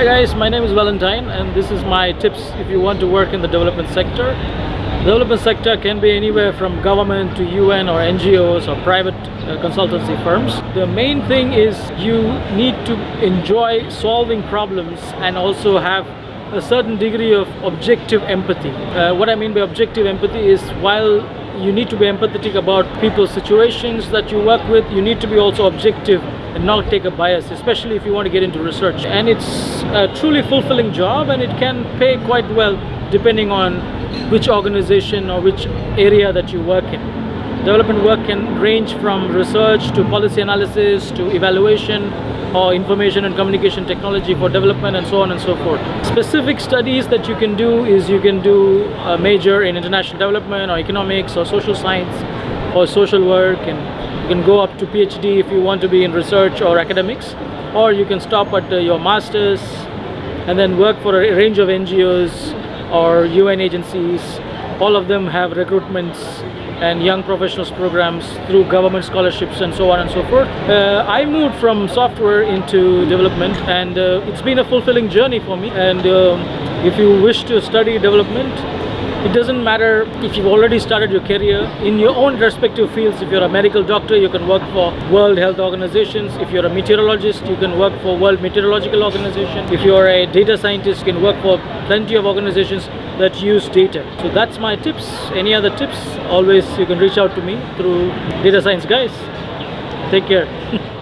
Hi guys, my name is Valentine and this is my tips if you want to work in the development sector. Development sector can be anywhere from government to UN or NGOs or private uh, consultancy firms. The main thing is you need to enjoy solving problems and also have a certain degree of objective empathy. Uh, what I mean by objective empathy is while you need to be empathetic about people's situations that you work with, you need to be also objective and not take a bias, especially if you want to get into research. And it's a truly fulfilling job and it can pay quite well depending on which organization or which area that you work in. Development work can range from research to policy analysis to evaluation or information and communication technology for development and so on and so forth. Specific studies that you can do is you can do a major in international development or economics or social science or social work and you can go up to PhD if you want to be in research or academics or you can stop at uh, your masters and then work for a range of NGOs or UN agencies. All of them have recruitments and young professionals programs through government scholarships and so on and so forth. Uh, I moved from software into development and uh, it's been a fulfilling journey for me. And um, if you wish to study development it doesn't matter if you've already started your career. In your own respective fields if you're a medical doctor you can work for world health organizations. If you're a meteorologist you can work for world meteorological organization. If you're a data scientist you can work for plenty of organizations that use data so that's my tips. Any other tips? Always you can reach out to me through data science guys. Take care